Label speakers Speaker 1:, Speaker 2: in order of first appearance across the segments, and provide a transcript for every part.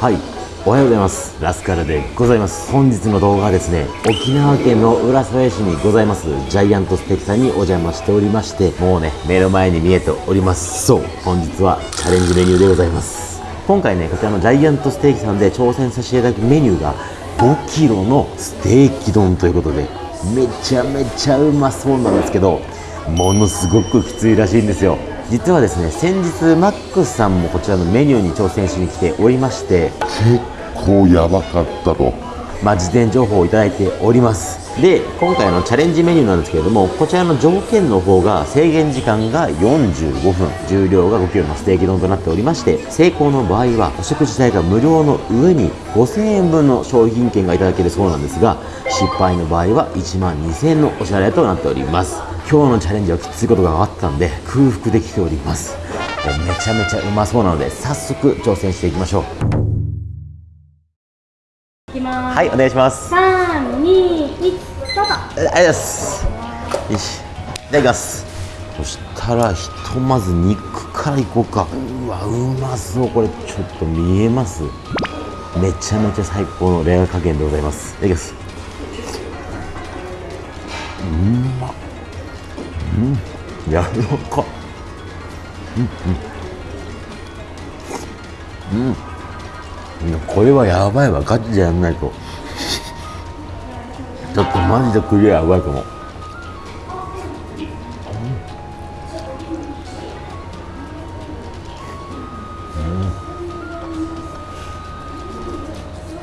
Speaker 1: はい。おはようございます。ラスカルでございます。本日の動画はですね沖縄県の浦添市にございますジャイアントステーキさんにお邪魔しておりましてもうね目の前に見えております。そう本日はチャレンジメニューでございます。今回ねこちらのジャイアントステーキさんで挑戦させていただくメニューが5キロのステーキ丼ということでめちゃめちゃうまそうなんですけどものすごくきついらしいんですよ。実はですね先日マックスさんもこちらのメニューに挑戦しに来ておりまして
Speaker 2: 結構やばかったと。
Speaker 1: まあ、事前情報をいただいております。で今回のチャレンジメニューなんですけれどもこちらの条件の方が制限時間が45分。重量が 5kg のステーキ丼となっておりまして成功の場合はお食事代が無料の上に5000円分の商品券がいただけるそうなんですが失敗の場合は1万2000円のお支払いとなっております。今日のチャレンジはきついことがあったんで空腹できております。めちゃめちゃうまそうなので早速挑戦していきましょう。はいお願いします。
Speaker 3: 三二一スタート。
Speaker 1: ありがとうございます。よし。いただきます。そしたらひとまず肉からいこうか。うわうまそう。これちょっと見えます？めちゃめちゃ最高のレア加減でございます。いただきます。うんまっ。うん。やわらかうんうん。うんこれはやばいわガチでやんないと。ちょっとマジでクリアやばいかも。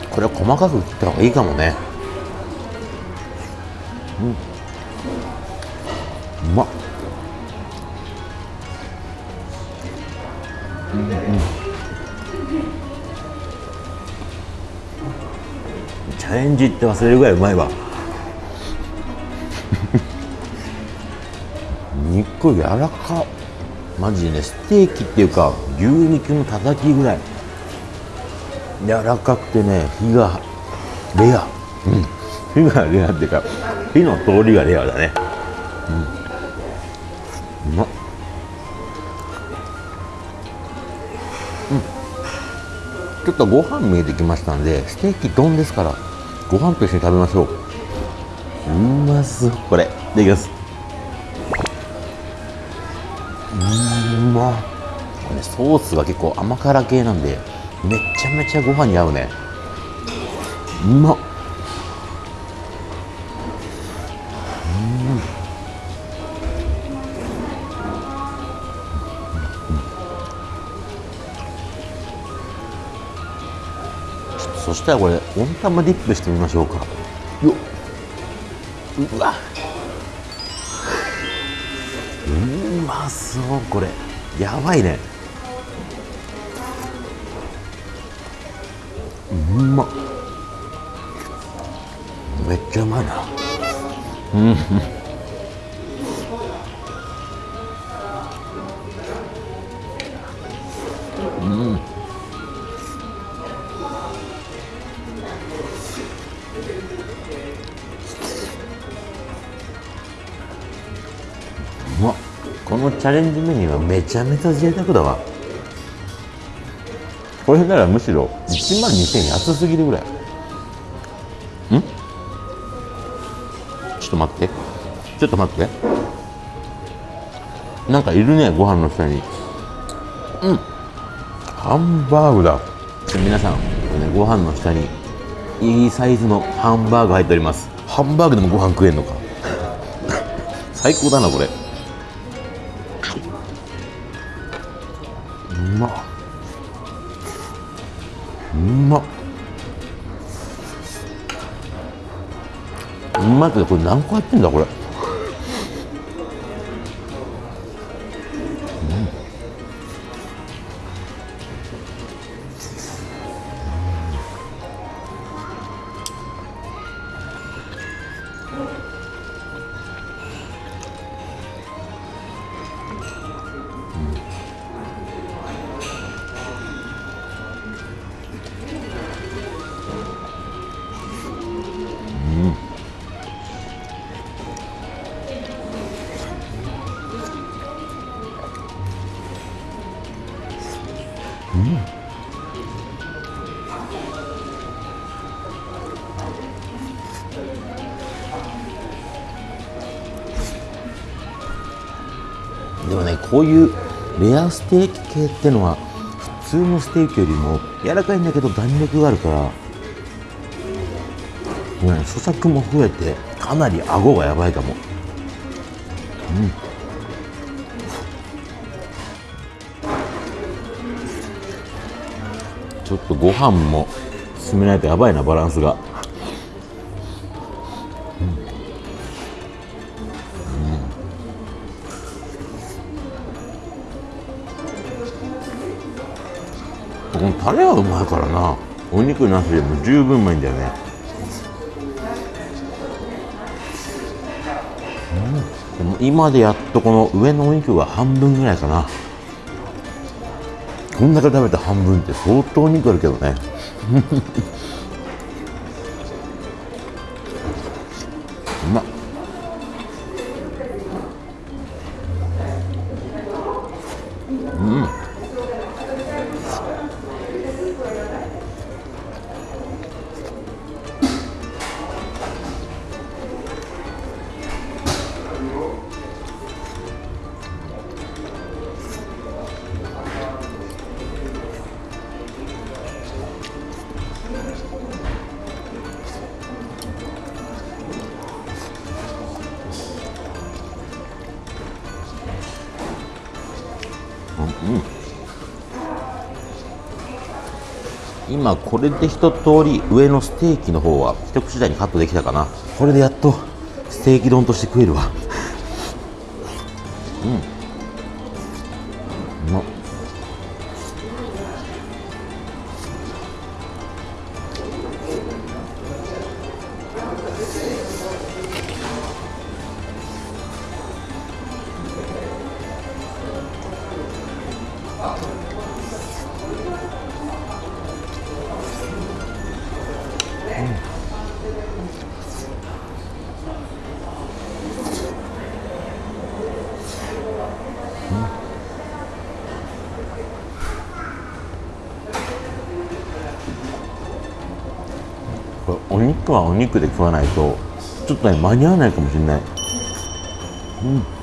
Speaker 1: これは細かく切った方がいいかもね。うん。うまっ。チャレンジって忘れるぐらいうまいわ。肉柔らか。マジでねステーキっていうか牛肉のたたきぐらい。柔らかくてね火がレア。うん。火がレアっていうか火の通りがレアだね。うん。うまっ。ちょっとご飯見えてきましたんでステーキ丼ですから。ご飯と一緒に食べましょう。うまそう。これいただきます。うま。これねソースが結構甘辛系なんでめちゃめちゃご飯に合うね。うまっ。したらこれ温玉ディップしてみましょうか。よっ。うわ。うまそうこれ。やばいね。うま。っめっちゃうまいな。うんうんャレンジメニューはめちゃめちゃ贅沢だわ。これならむしろ1万2000円安すぎるぐらい。ん？ちょっと待って。ちょっと待って。なんかいるねご飯の下に。うん。ハンバーグだ。皆さんこれねご飯の下にいいサイズのハンバーグ入っております。ハンバーグでもご飯食えんのか？最高だなこれ。うまっ。うまいけどこれ何個入ってんだこれ。こういうレアステーキ系ってのは普通のステーキよりも柔らかいんだけど弾力があるからもうね咀嚼も増えてかなり顎がやばいかも。うん。ちょっとご飯も進めないとやばいなバランスが。このタレはうまいからな。お肉なしでも十分うまいんだよね。うん。でも今でやっとこの上のお肉が半分ぐらいかな。こんだけ食べて半分って相当肉あるけどね。うまっ。今これで一通り上のステーキの方は一口大にカットできたかな。これでやっとステーキ丼として食えるわ。うんお肉はお肉で食わないとちょっとね間に合わないかもしれない。うん。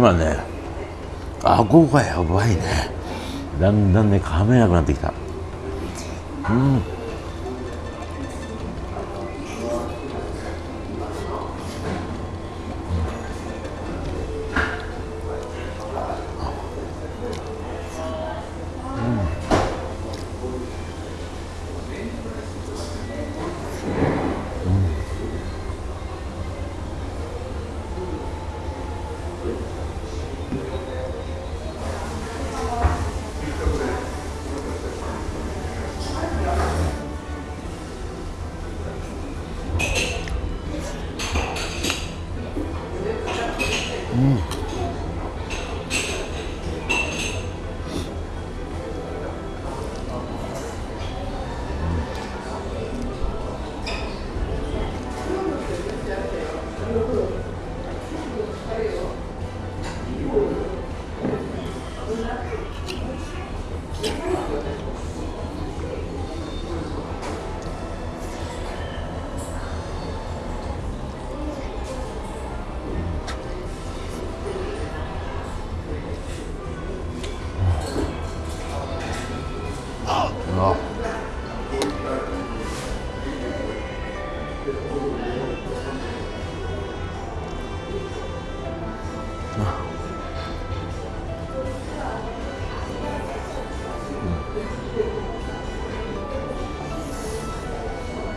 Speaker 1: 今ね顎がやばいね。だんだんね噛めなくなってきた。うん。Mm.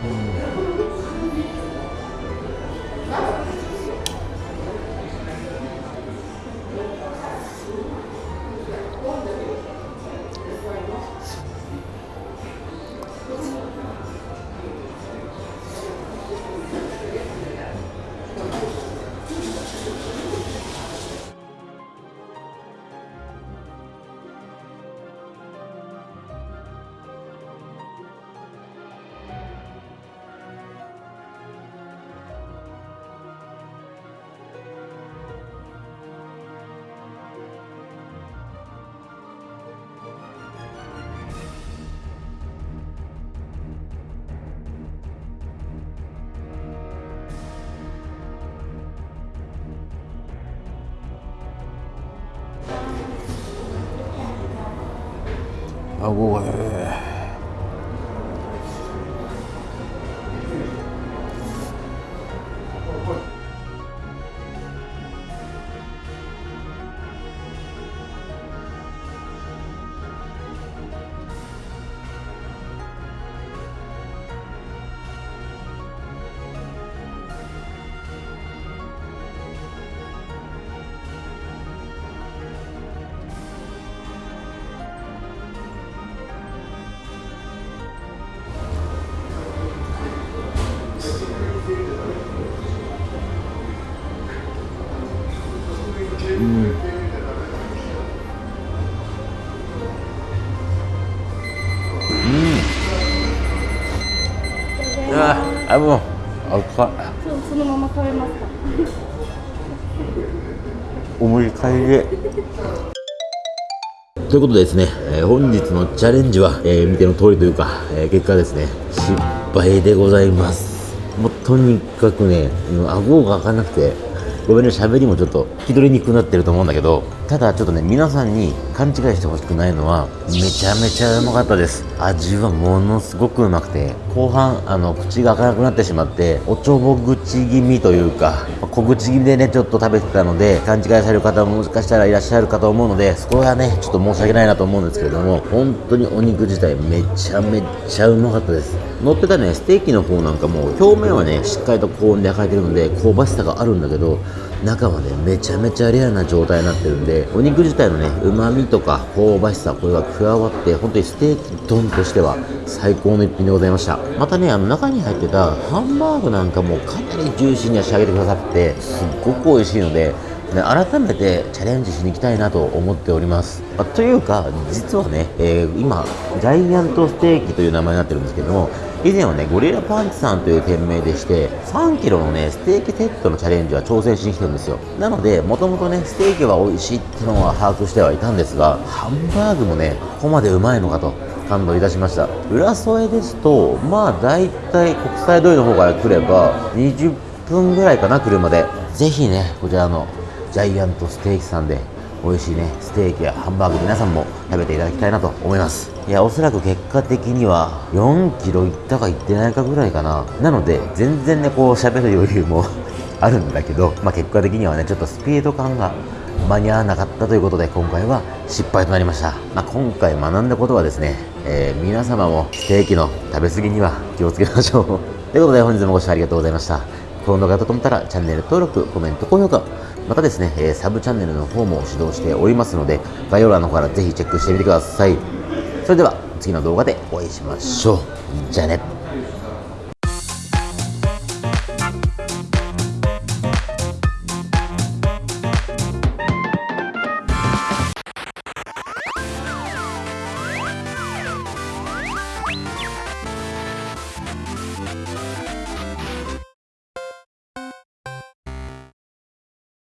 Speaker 1: あごということでですね、えー本日のチャレンジは、えー見ての通りというか、えー結果ですね失敗でございます。もうとにかくねもう顎が開かなくてごめんね喋りもちょっと聞き取りにくくなってると思うんだけどただちょっとね皆さんに勘違いしてほしくないのはめちゃめちゃうまかったです。味はものすごくうまくて後半あの口が開かなくなってしまっておちょぼ口気味というか小口気味でねちょっと食べてたので勘違いされる方ももしかしたらいらっしゃるかと思うのでそこはねちょっと申し訳ないなと思うんですけれども本当にお肉自体めちゃめちゃうまかったです。乗ってたねステーキの方なんかも表面はねしっかりと高温で焼かれてるので香ばしさがあるんだけど中はねめちゃめちゃレアな状態になってるんでお肉自体のねうまみとか香ばしさこれが加わって本当にステーキ丼としては最高の一品でございましたまたねあの中に入ってたハンバーグなんかもかなりジューシーに仕上げてくださってすっごく美味しいのでね改めてチャレンジしに行きたいなと思っております。あというか、実はね、えー今、ジャイアントステーキという名前になってるんですけども、以前はね、ゴリラパンチさんという店名でして、3キロのね、ステーキセットのチャレンジは挑戦しに来てるんですよ。なので、もともとね、ステーキは美味しいってのは把握してはいたんですが、ハンバーグもね、ここまでうまいのかと。感動いたしました浦添ですとまあ大体国際通りの方から来れば20分ぐらいかな車でぜひねこちらのジャイアントステーキさんで美味しいねステーキやハンバーグ皆さんも食べていただきたいなと思います。いやおそらく結果的には4キロいったかいってないかぐらいかな。なので全然ねこう喋る余裕も あるんだけど、まあ、結果的にはねちょっとスピード感が間に合わなかったということで今回は失敗となりました、まあ、今回学んだことはですね、えー皆様もステーキの食べ過ぎには気をつけましょう。ということで本日もご視聴ありがとうございました。この動画が良かったと思ったらチャンネル登録コメント高評価またですね、えサブチャンネルの方も指導しておりますので概要欄の方からぜひチェックしてみてください。それでは次の動画でお会いしましょう。じゃあね。